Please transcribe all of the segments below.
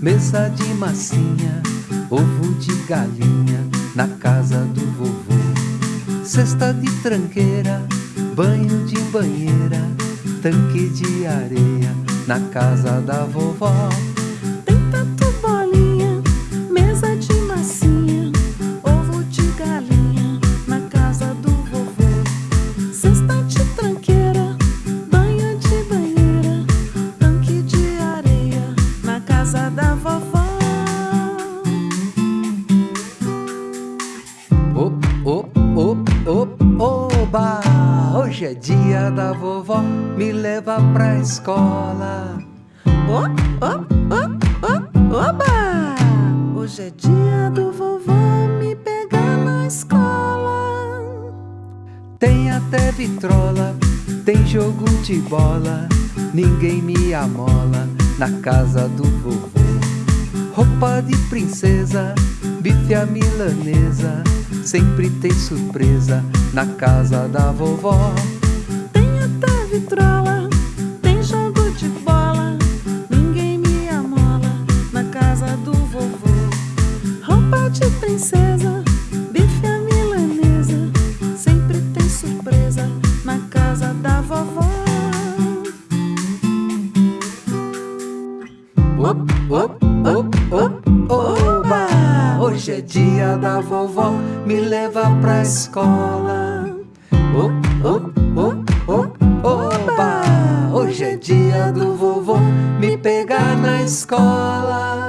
mesa de massinha, ovo de galinha na casa do vovô. Cesta de tranqueira, banho de banheira, tanque de areia na casa da vovó. Hoje é dia da vovó, me leva pra escola. Oh, oh, oh, oh, oba! Hoje é dia do vovô me pegar na escola. Tem até vitrola, tem jogo de bola, ninguém me amola na casa do vovô. Roupa de princesa, bife a milanesa, sempre tem surpresa na casa da vovó. Tem até vitrola, tem jogo de bola, ninguém me amola na casa do vovô. Roupa de princesa, bife a milanesa, sempre tem surpresa na casa da vovó. Op, op, op, op, oba! Hoje é dia da vovó, me leva pra escola. Oh, oh, oh, oba! Hoje é dia do vovô me pegar na escola.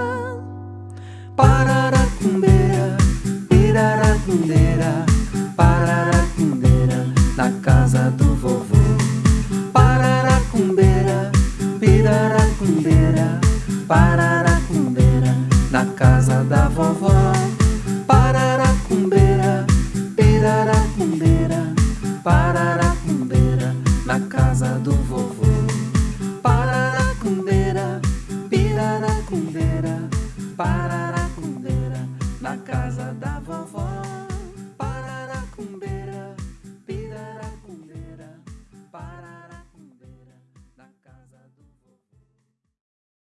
Pararacumbeira, na casa da vovó. Pararacumbeira, piraracumbeira, pararacumbeira, na casa do vovô. Pararacumbeira, piraracumbeira, pararacumbeira,